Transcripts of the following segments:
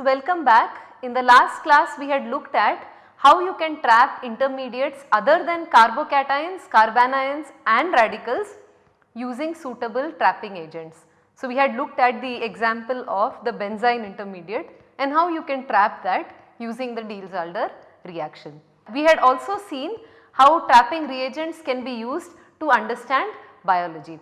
So, welcome back. In the last class we had looked at how you can trap intermediates other than carbocations, carbanions and radicals using suitable trapping agents. So, we had looked at the example of the benzyne intermediate and how you can trap that using the Diels-Alder reaction. We had also seen how trapping reagents can be used to understand biology.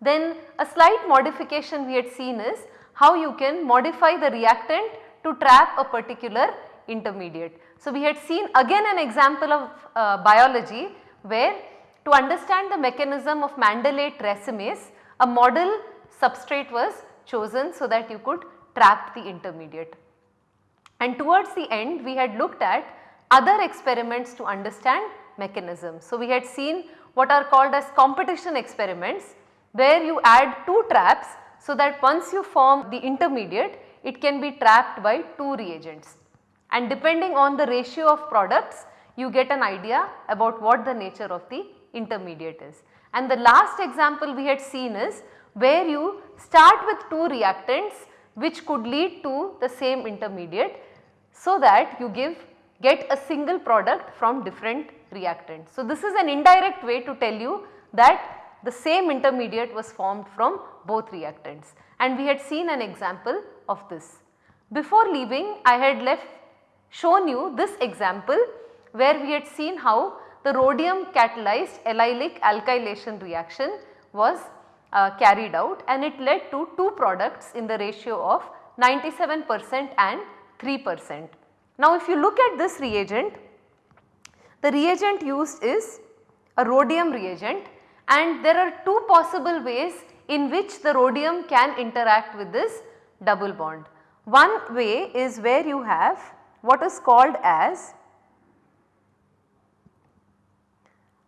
Then a slight modification we had seen is how you can modify the reactant to trap a particular intermediate. So, we had seen again an example of uh, biology where to understand the mechanism of mandelate racemase a model substrate was chosen so that you could trap the intermediate. And towards the end we had looked at other experiments to understand mechanism. So, we had seen what are called as competition experiments where you add two traps so that once you form the intermediate it can be trapped by two reagents and depending on the ratio of products you get an idea about what the nature of the intermediate is. And the last example we had seen is where you start with two reactants which could lead to the same intermediate so that you give get a single product from different reactants. So, this is an indirect way to tell you that the same intermediate was formed from both reactants and we had seen an example of this. Before leaving I had left shown you this example where we had seen how the rhodium catalyzed allylic alkylation reaction was uh, carried out and it led to two products in the ratio of 97 percent and 3 percent. Now if you look at this reagent, the reagent used is a rhodium reagent and there are two possible ways in which the rhodium can interact with this double bond. One way is where you have what is called as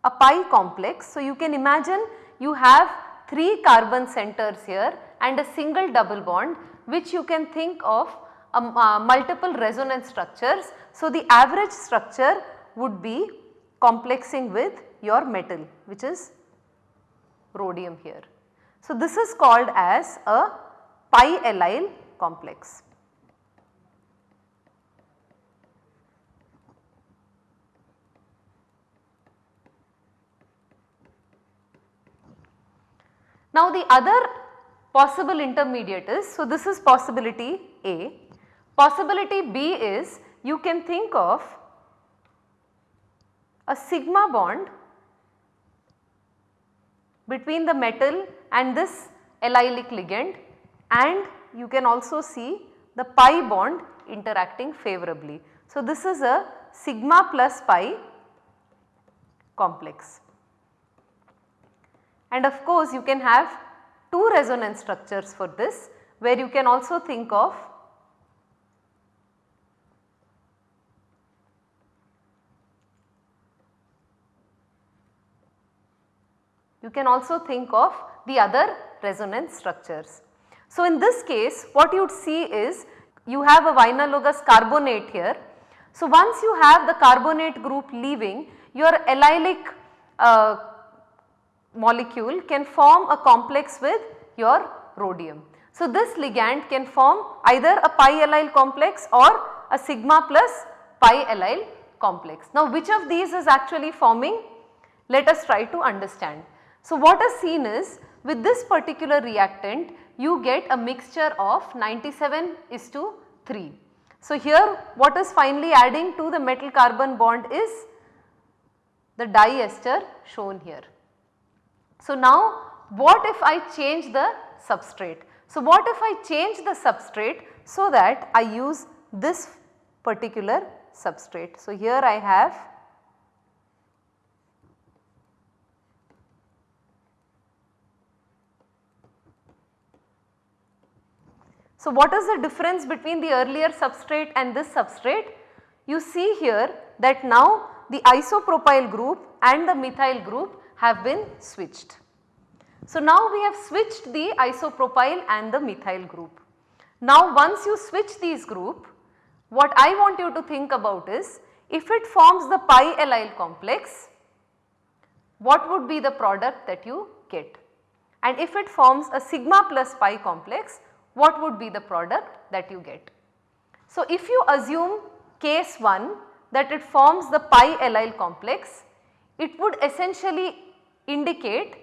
a pi complex. So, you can imagine you have 3 carbon centers here and a single double bond which you can think of um, uh, multiple resonance structures. So, the average structure would be complexing with your metal which is rhodium here. So, this is called as a pi allyl complex. Now the other possible intermediate is, so this is possibility A. Possibility B is you can think of a sigma bond between the metal and this allylic ligand and you can also see the pi bond interacting favorably. So, this is a sigma plus pi complex. And of course, you can have two resonance structures for this where you can also think of you can also think of the other resonance structures. So, in this case what you would see is you have a vinylogous carbonate here. So, once you have the carbonate group leaving your allylic uh, molecule can form a complex with your rhodium. So, this ligand can form either a pi allyl complex or a sigma plus pi allyl complex. Now, which of these is actually forming? Let us try to understand. So, what is seen is with this particular reactant you get a mixture of 97 is to 3. So, here what is finally adding to the metal carbon bond is the diester shown here. So, now what if I change the substrate? So, what if I change the substrate so that I use this particular substrate. So, here I have So, what is the difference between the earlier substrate and this substrate? You see here that now the isopropyl group and the methyl group have been switched. So, now we have switched the isopropyl and the methyl group. Now, once you switch these group, what I want you to think about is if it forms the pi allyl complex, what would be the product that you get? And if it forms a sigma plus pi complex, what would be the product that you get? So, if you assume case 1 that it forms the pi allyl complex, it would essentially indicate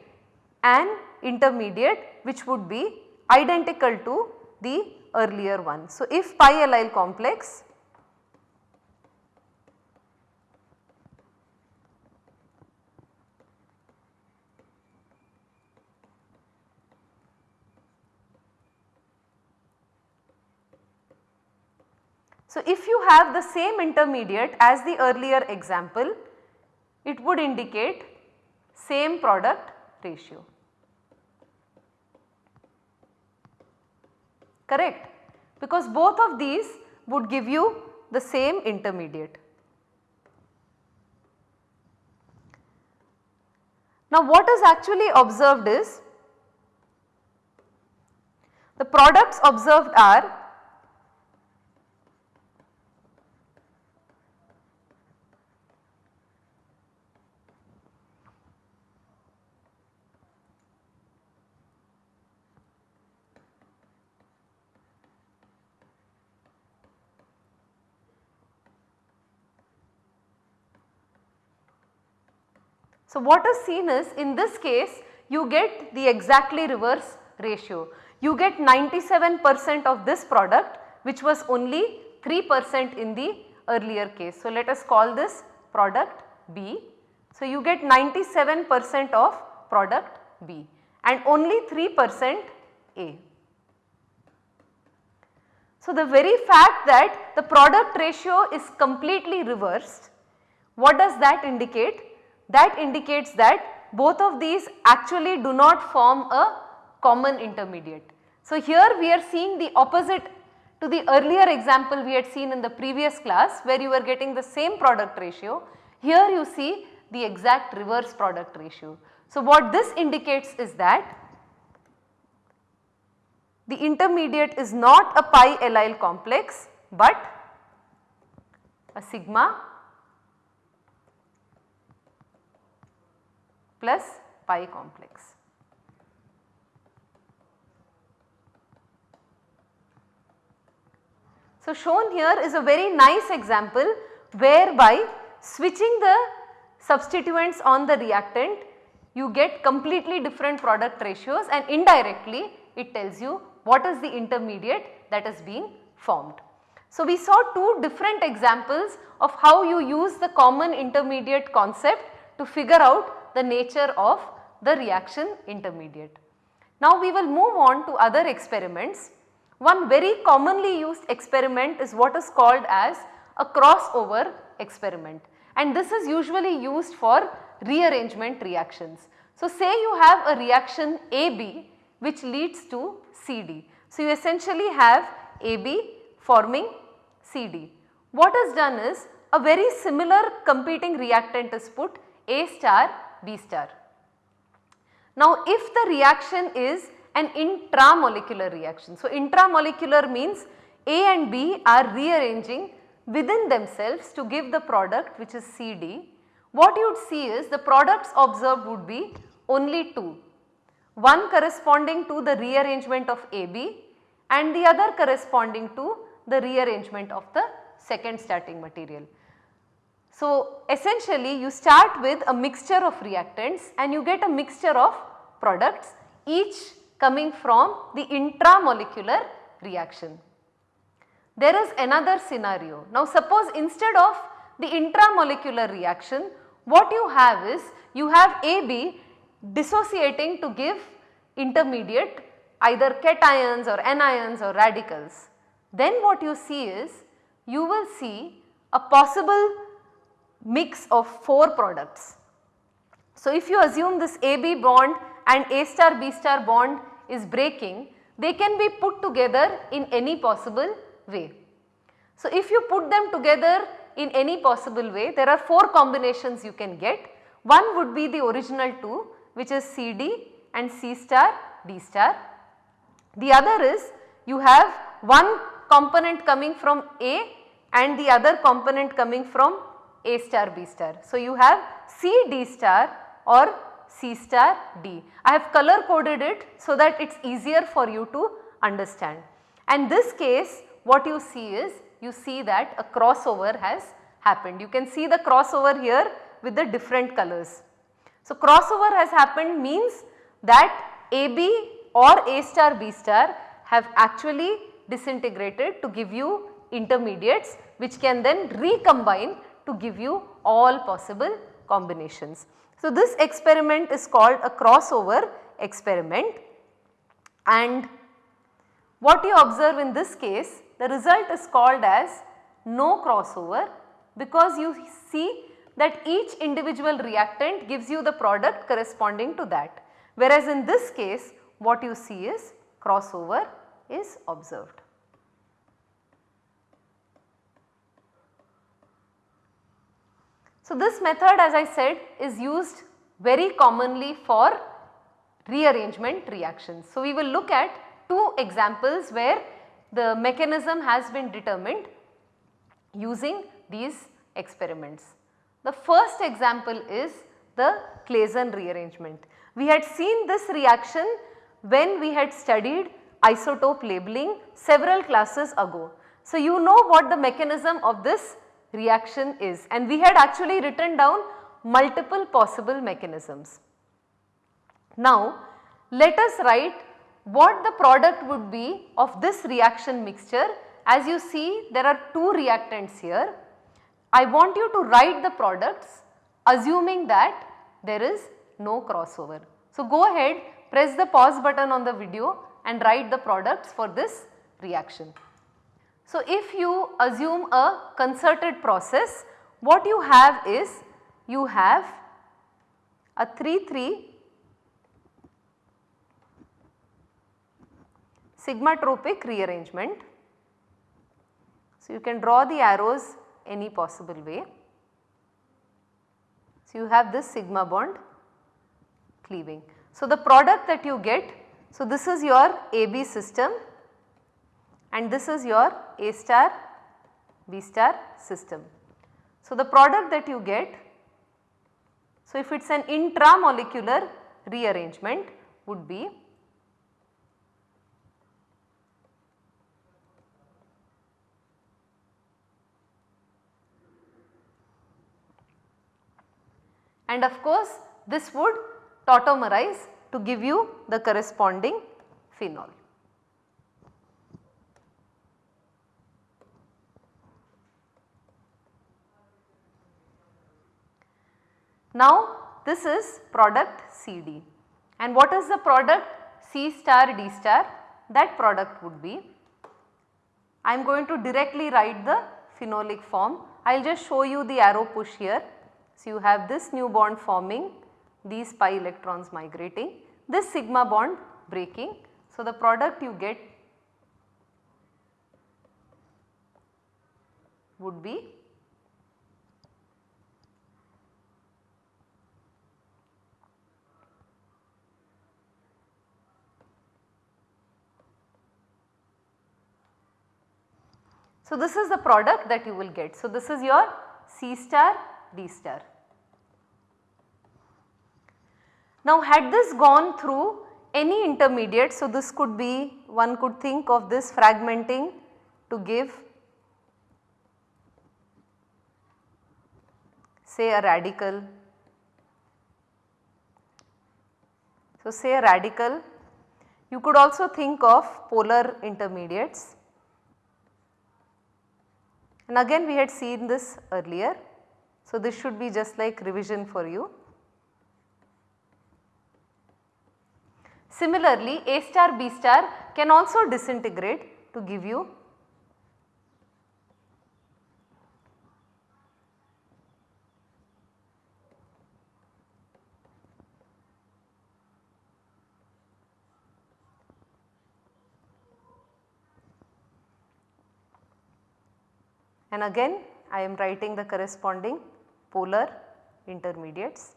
an intermediate which would be identical to the earlier one. So, if pi allyl complex So, if you have the same intermediate as the earlier example, it would indicate same product ratio. Correct? Because both of these would give you the same intermediate. Now what is actually observed is the products observed are So, what is seen is in this case you get the exactly reverse ratio. You get 97 percent of this product which was only 3 percent in the earlier case. So, let us call this product B. So, you get 97 percent of product B and only 3 percent A. So, the very fact that the product ratio is completely reversed, what does that indicate? That indicates that both of these actually do not form a common intermediate. So, here we are seeing the opposite to the earlier example we had seen in the previous class where you were getting the same product ratio. Here you see the exact reverse product ratio. So, what this indicates is that the intermediate is not a pi allyl complex but a sigma plus pi complex. So, shown here is a very nice example whereby switching the substituents on the reactant you get completely different product ratios and indirectly it tells you what is the intermediate that is being formed. So, we saw two different examples of how you use the common intermediate concept to figure out the nature of the reaction intermediate. Now, we will move on to other experiments. One very commonly used experiment is what is called as a crossover experiment and this is usually used for rearrangement reactions. So, say you have a reaction AB which leads to CD. So, you essentially have AB forming CD. What is done is a very similar competing reactant is put A star B star. Now, if the reaction is an intramolecular reaction. So, intramolecular means A and B are rearranging within themselves to give the product which is CD. What you would see is the products observed would be only two, one corresponding to the rearrangement of AB and the other corresponding to the rearrangement of the second starting material. So, essentially you start with a mixture of reactants and you get a mixture of products each coming from the intramolecular reaction. There is another scenario. Now suppose instead of the intramolecular reaction what you have is you have AB dissociating to give intermediate either cations or anions or radicals. Then what you see is you will see a possible mix of 4 products. So if you assume this AB bond and A star B star bond is breaking, they can be put together in any possible way. So if you put them together in any possible way, there are 4 combinations you can get. One would be the original 2 which is CD and C star D star. The other is you have one component coming from A and the other component coming from A star B star. So you have C D star or C star D. I have color coded it so that it is easier for you to understand. And this case what you see is you see that a crossover has happened. You can see the crossover here with the different colors. So, crossover has happened means that AB or A star B star have actually disintegrated to give you intermediates which can then recombine to give you all possible combinations. So, this experiment is called a crossover experiment and what you observe in this case the result is called as no crossover because you see that each individual reactant gives you the product corresponding to that. Whereas in this case what you see is crossover is observed. So, this method as I said is used very commonly for rearrangement reactions. So, we will look at two examples where the mechanism has been determined using these experiments. The first example is the Claisen rearrangement. We had seen this reaction when we had studied isotope labeling several classes ago. So, you know what the mechanism of this reaction is and we had actually written down multiple possible mechanisms. Now, let us write what the product would be of this reaction mixture. As you see there are two reactants here. I want you to write the products assuming that there is no crossover. So, go ahead press the pause button on the video and write the products for this reaction. So, if you assume a concerted process what you have is you have a 3 3 sigmatropic rearrangement. So, you can draw the arrows any possible way. So, you have this sigma bond cleaving. So, the product that you get, so this is your AB system and this is your A star B star system. So, the product that you get, so if it is an intramolecular rearrangement would be and of course this would tautomerize to give you the corresponding phenol. Now this is product CD and what is the product C star D star that product would be. I am going to directly write the phenolic form. I will just show you the arrow push here. So, you have this new bond forming, these pi electrons migrating, this sigma bond breaking. So, the product you get would be So, this is the product that you will get. So, this is your C star D star. Now had this gone through any intermediate, so this could be one could think of this fragmenting to give say a radical. So say a radical, you could also think of polar intermediates and again we had seen this earlier. So, this should be just like revision for you. Similarly, A star B star can also disintegrate to give you and again I am writing the corresponding polar intermediates.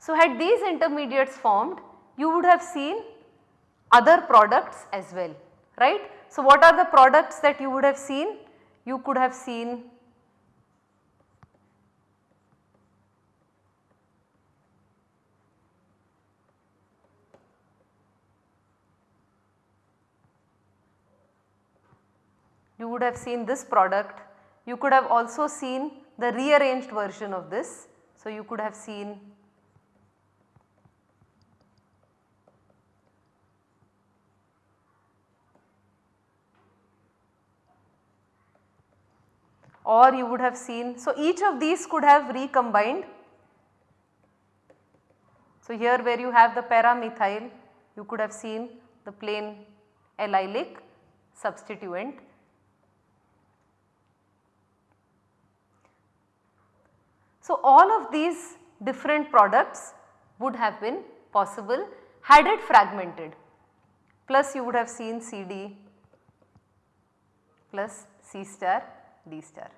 So, had these intermediates formed you would have seen other products as well right. So, what are the products that you would have seen? You could have seen you would have seen this product. You could have also seen the rearranged version of this. So, you could have seen or you would have seen. So, each of these could have recombined. So, here where you have the para-methyl you could have seen the plain allylic substituent. So, all of these different products would have been possible had it fragmented plus you would have seen CD plus C star D star.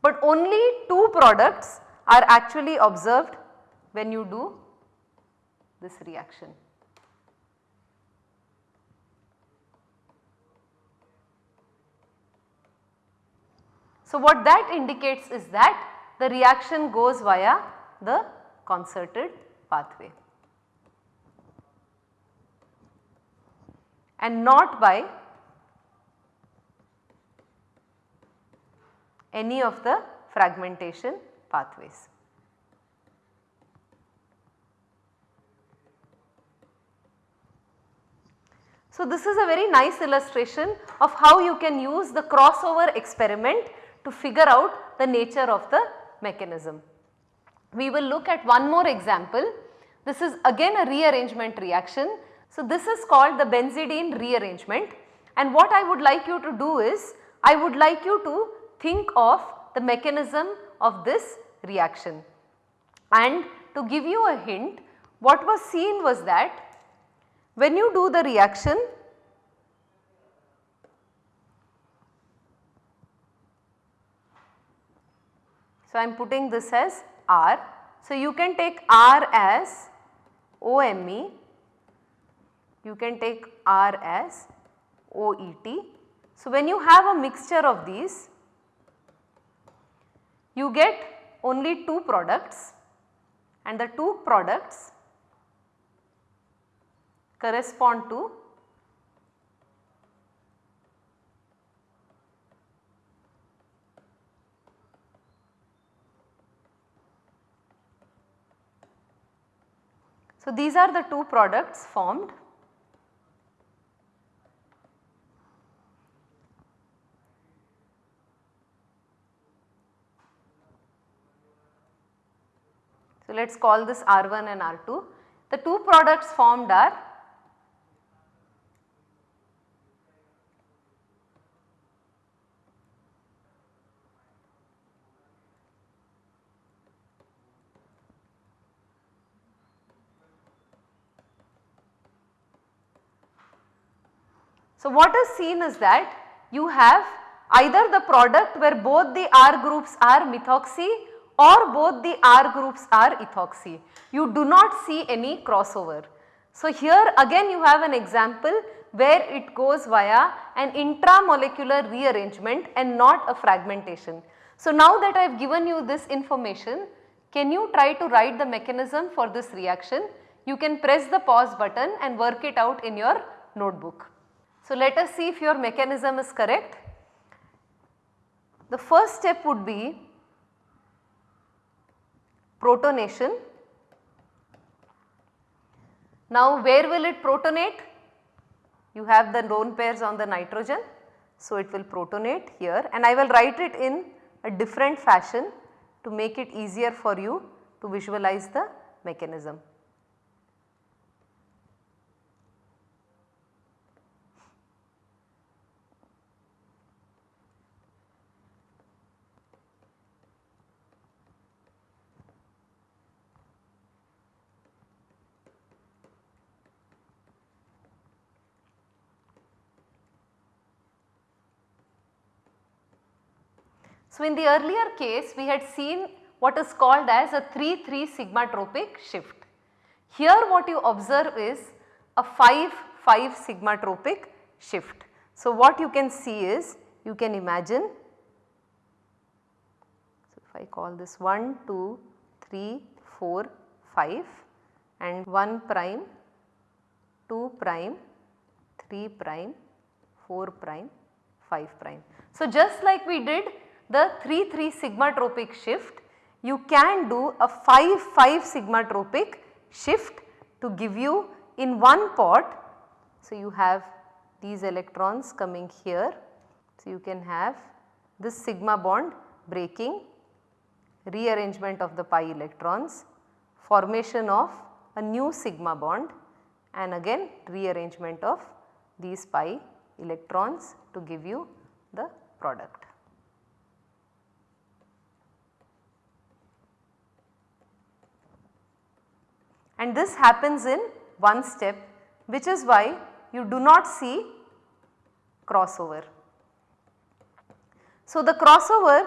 But only two products are actually observed when you do this reaction. So, what that indicates is that the reaction goes via the concerted pathway and not by any of the fragmentation pathways. So, this is a very nice illustration of how you can use the crossover experiment to figure out the nature of the mechanism. We will look at one more example. This is again a rearrangement reaction. So, this is called the benzidine rearrangement and what I would like you to do is I would like you to think of the mechanism of this reaction. And to give you a hint what was seen was that when you do the reaction So, I am putting this as R. So, you can take R as OMe, you can take R as OET. So, when you have a mixture of these you get only 2 products and the 2 products correspond to So, these are the two products formed So, let us call this R1 and R2. The two products formed are So, what is seen is that you have either the product where both the R groups are methoxy or both the R groups are ethoxy. You do not see any crossover. So, here again you have an example where it goes via an intramolecular rearrangement and not a fragmentation. So, now that I have given you this information, can you try to write the mechanism for this reaction? You can press the pause button and work it out in your notebook. So, let us see if your mechanism is correct. The first step would be protonation. Now where will it protonate? You have the lone pairs on the nitrogen. So it will protonate here and I will write it in a different fashion to make it easier for you to visualize the mechanism. So, in the earlier case we had seen what is called as a 3-3 sigma tropic shift. Here what you observe is a 5-5 sigma tropic shift. So, what you can see is you can imagine so if I call this 1, 2, 3, 4, 5 and 1 prime, 2 prime, 3 prime, 4 prime 5 prime. So, just like we did the 3 3 sigma tropic shift you can do a 5 5 sigma tropic shift to give you in one pot. So, you have these electrons coming here. So, you can have this sigma bond breaking, rearrangement of the pi electrons, formation of a new sigma bond and again rearrangement of these pi electrons to give you the product. And this happens in one step which is why you do not see crossover. So, the crossover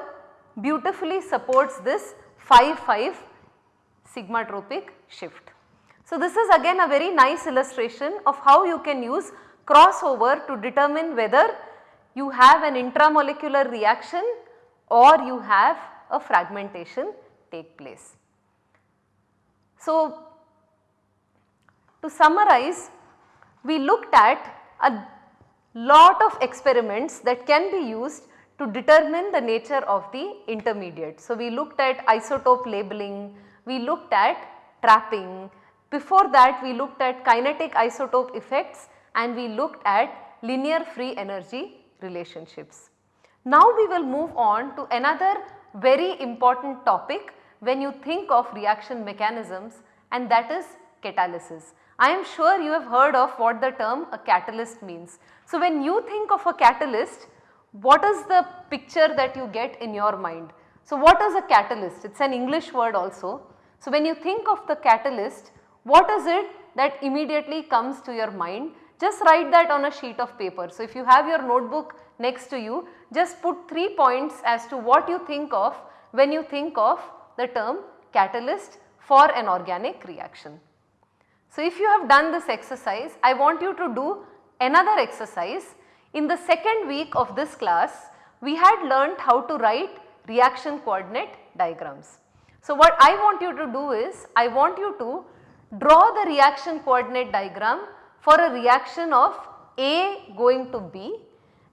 beautifully supports this 5 5 sigma tropic shift. So, this is again a very nice illustration of how you can use crossover to determine whether you have an intramolecular reaction or you have a fragmentation take place. So, to summarize we looked at a lot of experiments that can be used to determine the nature of the intermediate. So, we looked at isotope labeling, we looked at trapping, before that we looked at kinetic isotope effects and we looked at linear free energy relationships. Now we will move on to another very important topic when you think of reaction mechanisms and that is catalysis. I am sure you have heard of what the term a catalyst means. So when you think of a catalyst, what is the picture that you get in your mind? So what is a catalyst? It is an English word also. So when you think of the catalyst, what is it that immediately comes to your mind? Just write that on a sheet of paper. So if you have your notebook next to you, just put 3 points as to what you think of when you think of the term catalyst for an organic reaction. So if you have done this exercise, I want you to do another exercise. In the second week of this class, we had learnt how to write reaction coordinate diagrams. So what I want you to do is, I want you to draw the reaction coordinate diagram for a reaction of A going to B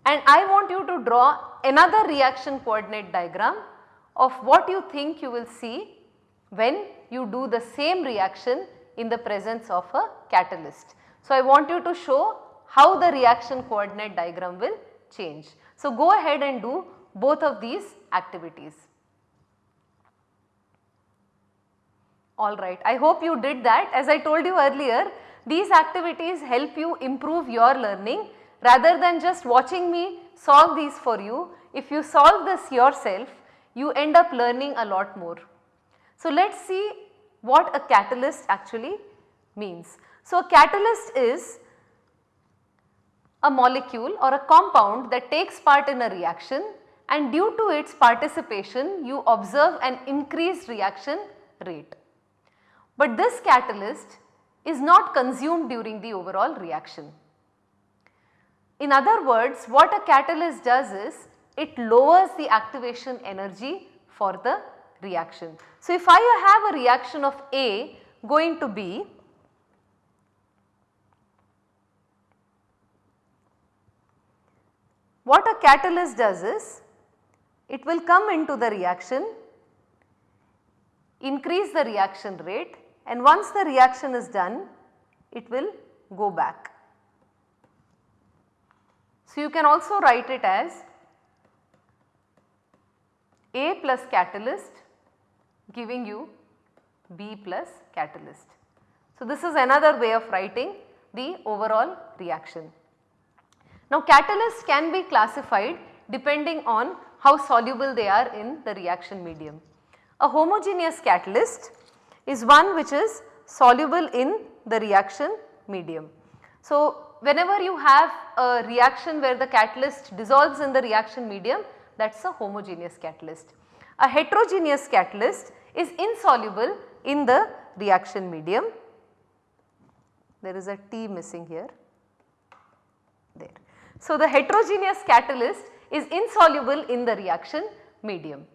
and I want you to draw another reaction coordinate diagram of what you think you will see when you do the same reaction in the presence of a catalyst. So, I want you to show how the reaction coordinate diagram will change. So, go ahead and do both of these activities. Alright, I hope you did that. As I told you earlier, these activities help you improve your learning rather than just watching me solve these for you. If you solve this yourself, you end up learning a lot more. So, let us see what a catalyst actually means. So, a catalyst is a molecule or a compound that takes part in a reaction and due to its participation you observe an increased reaction rate. But this catalyst is not consumed during the overall reaction. In other words what a catalyst does is it lowers the activation energy for the reaction. So, if I have a reaction of A going to B, what a catalyst does is it will come into the reaction, increase the reaction rate and once the reaction is done it will go back. So, you can also write it as A plus catalyst giving you B plus catalyst. So, this is another way of writing the overall reaction. Now, catalysts can be classified depending on how soluble they are in the reaction medium. A homogeneous catalyst is one which is soluble in the reaction medium. So, whenever you have a reaction where the catalyst dissolves in the reaction medium that is a homogeneous catalyst. A heterogeneous catalyst is insoluble in the reaction medium. There is a T missing here there. So, the heterogeneous catalyst is insoluble in the reaction medium.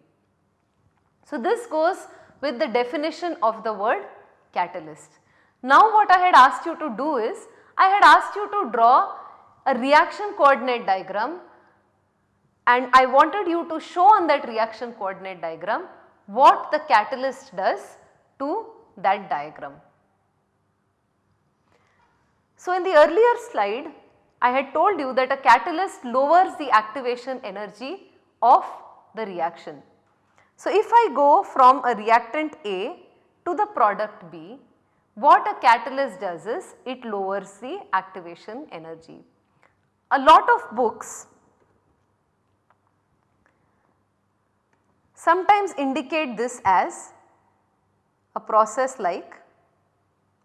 So, this goes with the definition of the word catalyst. Now what I had asked you to do is, I had asked you to draw a reaction coordinate diagram and I wanted you to show on that reaction coordinate diagram what the catalyst does to that diagram. So, in the earlier slide I had told you that a catalyst lowers the activation energy of the reaction. So, if I go from a reactant A to the product B, what a catalyst does is it lowers the activation energy. A lot of books sometimes indicate this as a process like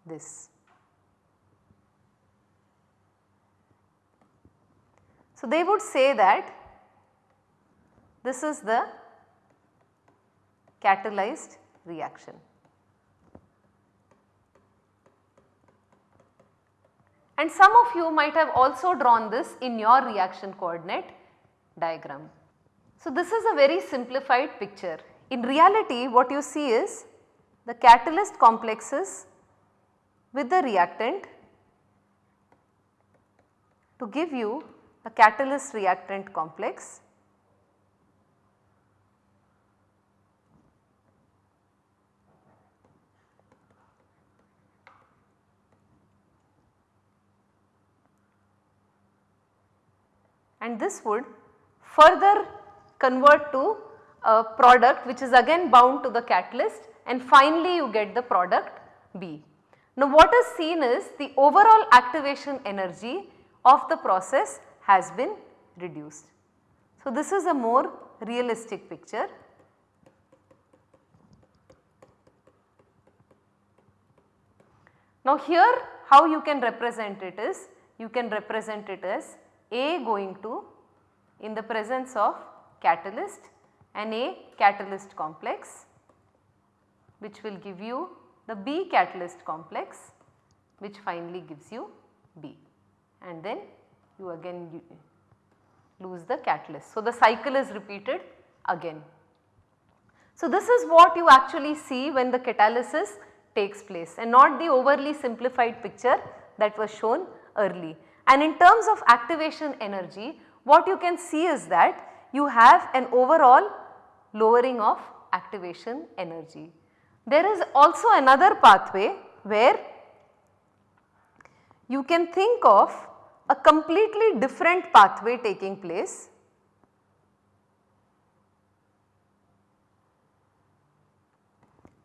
this. So, they would say that this is the catalyzed reaction. And some of you might have also drawn this in your reaction coordinate diagram. So, this is a very simplified picture. In reality what you see is the catalyst complexes with the reactant to give you a catalyst reactant complex and this would further convert to a product which is again bound to the catalyst and finally you get the product B. Now what is seen is the overall activation energy of the process has been reduced. So this is a more realistic picture. Now here how you can represent it is you can represent it as A going to in the presence of catalyst and A catalyst complex which will give you the B catalyst complex which finally gives you B and then you again lose the catalyst. So, the cycle is repeated again. So, this is what you actually see when the catalysis takes place and not the overly simplified picture that was shown early. And in terms of activation energy what you can see is that you have an overall lowering of activation energy. There is also another pathway where you can think of a completely different pathway taking place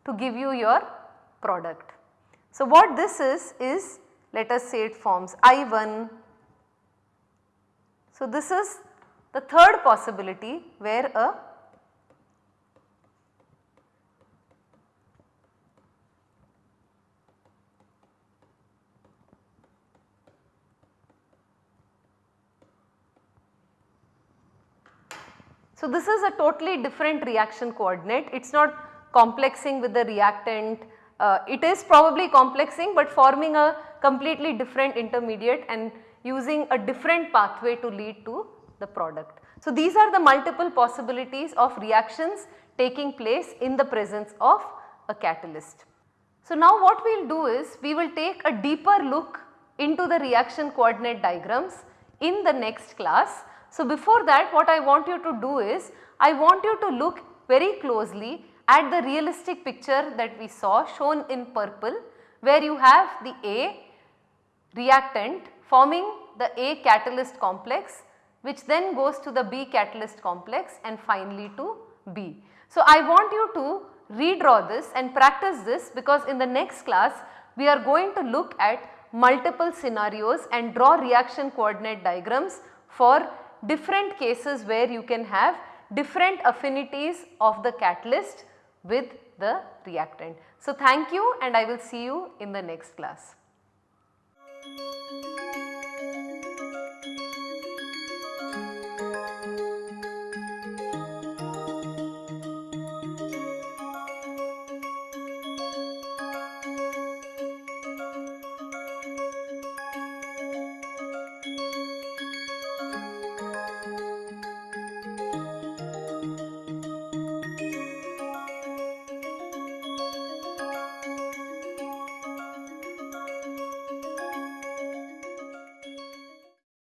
to give you your product. So, what this is is let us say it forms I1. So, this is the third possibility where a So, this is a totally different reaction coordinate, it is not complexing with the reactant, uh, it is probably complexing but forming a completely different intermediate and using a different pathway to lead to the product. So, these are the multiple possibilities of reactions taking place in the presence of a catalyst. So, now what we will do is we will take a deeper look into the reaction coordinate diagrams in the next class. So, before that what I want you to do is I want you to look very closely at the realistic picture that we saw shown in purple where you have the A reactant forming the A catalyst complex which then goes to the B catalyst complex and finally to B. So, I want you to redraw this and practice this because in the next class we are going to look at multiple scenarios and draw reaction coordinate diagrams for different cases where you can have different affinities of the catalyst with the reactant. So, thank you and I will see you in the next class.